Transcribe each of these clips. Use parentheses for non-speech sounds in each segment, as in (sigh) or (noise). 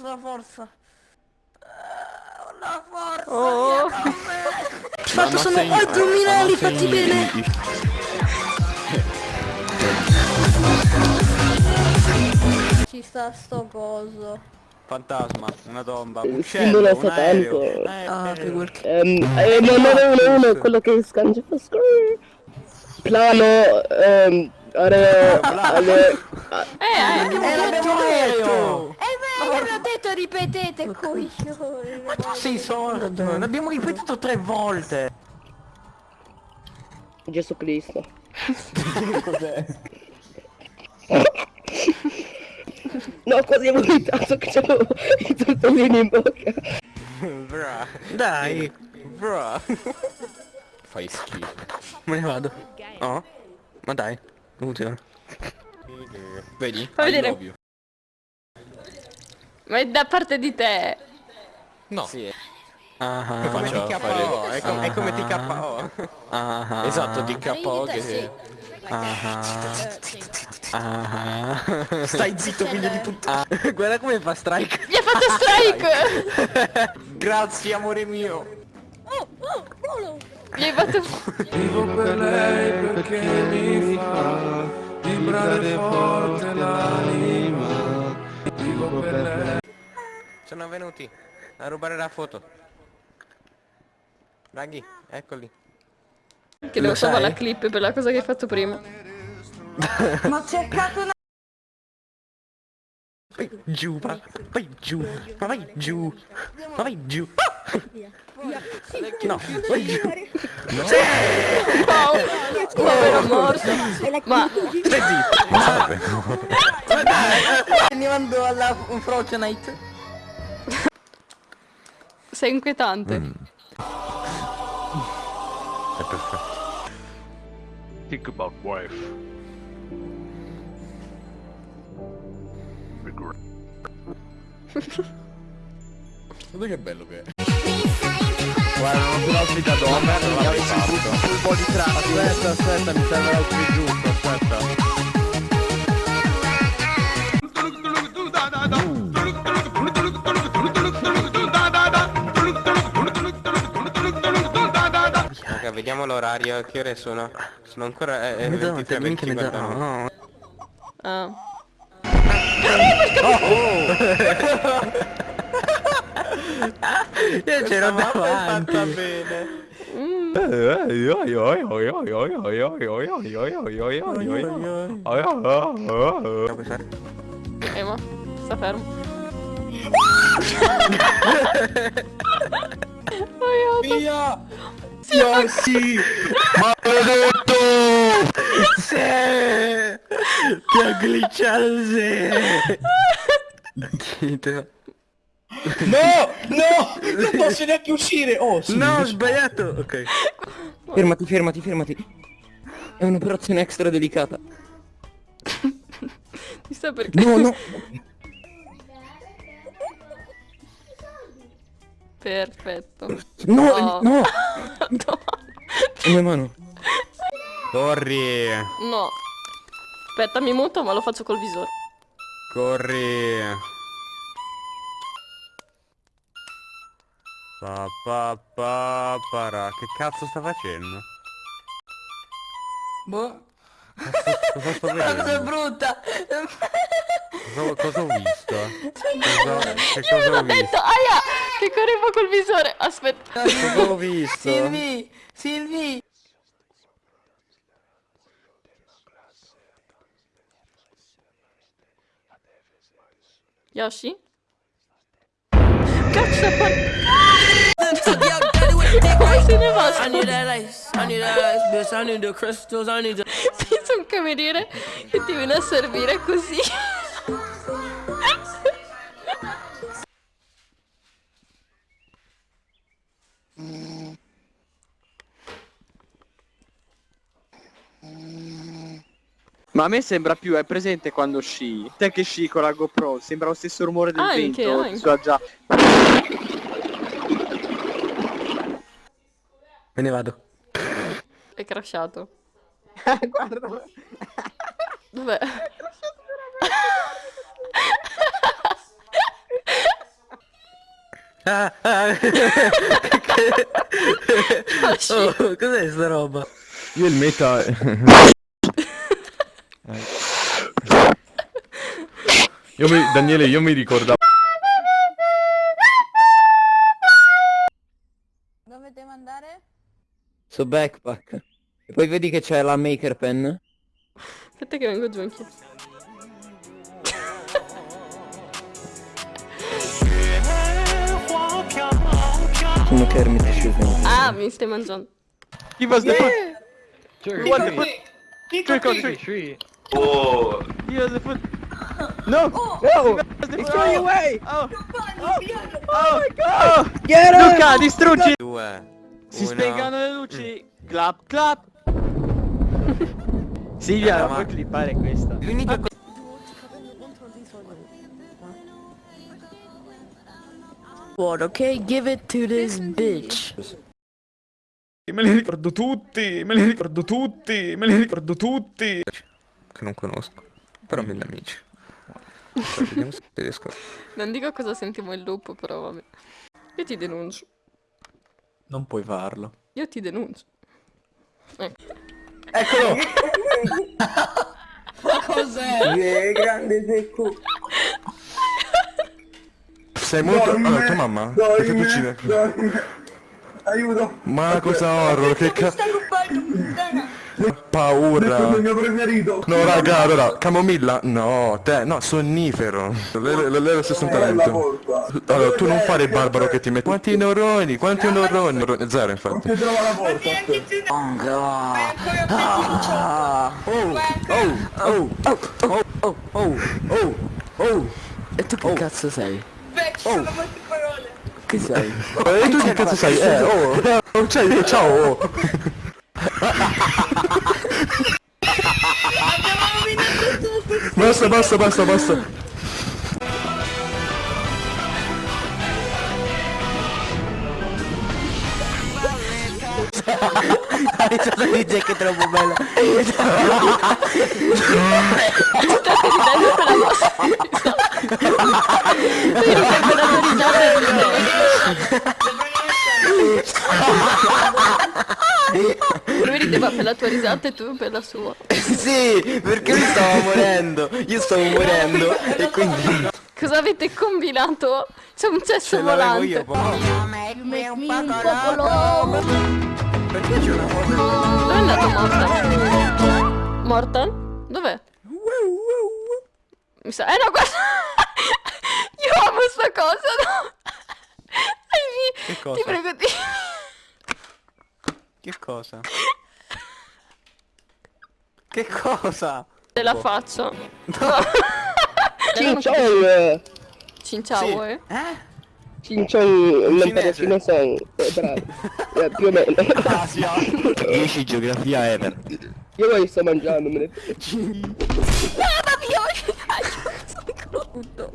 forza, forza. Eh, La forza. Oh. Fatto sono segni- addominali ma fatti segni- bene. Ci sta sto coso. Fantasma, una tomba, un simbolo un aereo. satanico. Eh, Ah, eh, figurati. Ehm, eh, ma 911, quello che scange. Plano, ehm, are, alle, Eh, eh, Eh, l'abbiamo detto. Detto, ripetete, coglione. Ma tu sei sordo, l'abbiamo ripetuto tre volte. Gesù Cristo. Cos'è? (laughs) No, quasi ho vomitato che c'avevo i tortellini in bocca. Bra, Dai, bra. Fai schifo. me ne vado. Oh, ma dai, funziona. Vedi? Fa I vedere. Ma è da parte di te. No. Sì, è Ah, come ah, TKO, è, com- è come TKO. ah, ah, Esatto, TKO che... ah, ah. Stai zitto figlio di puttana. Ah, Guarda come fa strike. Gli ha fatto strike! (laughs) Grazie amore mio. Gli hai fatto... Vivo per lei perché mi fa vibrare forte l'anima. Vivo per lei. Sono venuti a rubare la foto. Raghi, eccoli. Che devo sai? salvare la clip per la cosa che hai fatto prima. Ma ho cercato una... Vai giù, va. Vai giù. Ma vai giù. Ma vai giù. No, vai giù. Wow! Povero morto. Ma Stai zitto. Andiamo alla Fortnite. Sei inquietante. È perfetto. Think about wife. Regret. (laughs) Guarda che bello che è. Guarda, non ho l'outfit da donna, non l'avrei fatto. Un po' di trappo. Aspetta, aspetta, mi serve l'outfit giusto, aspetta. Vediamo l'orario, che ore sono? Sono ancora eh, eh, Mezzanotte, 23, minchia 20, mezzanotte. guarda. No. Ah. Io c'ero davanti. fatta bene. Ema, sta fermo. Via! Sì! Maledetto! Sì! Ti ha glitchato, sì! No, no, non posso neanche uscire. Oh, sì. No, ho sbagliato! Ok. Fermati, fermati, fermati. È un'operazione extra delicata. Ti sta perché... No, no. Perfetto. No, No. no. No. Mia mano. Corri! No. Aspetta, mi muto ma lo faccio col visore. Corri! Pa pa pa para. Che cazzo sta facendo? Boh. (laughs) Cosa sto La cosa vedendo? brutta. Cosa, cosa ho visto? Cosa, che cosa ho L'ho detto, visto? aia! Che correvo col visore. Aspetta. Cosa ho visto? Silvi, Silvi. Yoshi? Par... Come se ne va? I need that ice, I need that ice, bitch. I need the crystals, I need the. Pensa un cameriere che ti viene a servire così. Ma a me sembra più, è presente quando sci? Te che sci con la GoPro, sembra lo stesso rumore del Anche, vento. anche. So già. Me ne vado. È crashato. Guarda. Dov'è? Ah, ah. (laughs) oh, cos'è sta roba? Io il meta... io mi... Daniele, io mi ricordavo... Dove devo andare? Su backpack. E poi vedi che c'è la maker pen? Aspetta che vengo giù anch'io. Sono Kermit e Shuffle. Ah, mi stai mangiando. Chi? Trick What the treat. Trick or treat. treat. He was the foot. No! No! He's throwing away! Oh! Oh my god! Get Luca, distruggi! Due. Si uno. spengono le luci. Clap clap. (laughs) Silvia, non ma- puoi clippare questa. L'unica cosa... What, ok? Give it to this bitch. Me li ricordo tutti, me li ricordo tutti, me li ricordo tutti. Che non conosco. Però mille amici. Cioè, vediamo se riesco. Non dico cosa sentiamo il lupo, però vabbè. Io ti denuncio. Non puoi farlo. Io ti denuncio. Ecco. Eccolo! (laughs) Cos'è? grande secco. Sei molto... Allora, tua mamma? Perché tu uccide? Aiuto. Ma cosa horror, che cazzo... Stai rubando, puttana. Paura. mio preferito. No raga, allora, camomilla? No, te, no, sonnifero. È lo stesso talento. Allora, tu non fare il barbaro che ti metti... Quanti neuroni? Quanti neuroni? Zero, infatti. Trova la porta. Oh, oh, oh, oh, oh, oh, oh. E tu che cazzo sei? Oh. parole. Che sei? E tu che cazzo sei? Eh, oh, (laughs) oh, cioè, ciao, oh. Basta, basta, basta, basta. La risata di Jack è troppo bella. State ridendo per la vostra risata. Io sto per la risata di me. Lui rideva per la tua risata e tu per la sua. (laughs) sì, perché lui stava morendo. Io stavo morendo. (laughs) E quindi... Cosa avete combinato? C'è un cesso Ce io. volante. poi. Perché c'è una foto? Dove è andato Mortan? Mortan? Dov'è? Mi sa... Eh no, guarda! (laughs) Io amo sta cosa, no? Che Ti cosa? prego di... Che cosa? Che cosa? Te la faccio. (laughs) Cinciong! Cinciao, eh? Eh? Cinciong, un impero Cinese. cinese. Eh, bravo. Eh, più o meno. Asia. 10 geografia ever. Io poi sto mangiando, me ne... Mamma mia! (laughs) Sono crudo.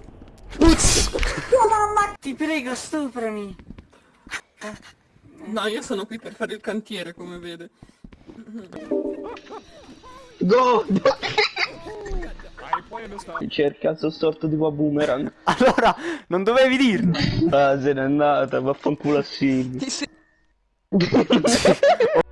Ti prego, stuprami. No, io sono qui per fare il cantiere, come vede. Go! (laughs) Cerca il storto tipo a boomerang. (laughs) Allora, non dovevi dirlo. Ah, se n'è andata, vaffanculo a Silvio. (laughs)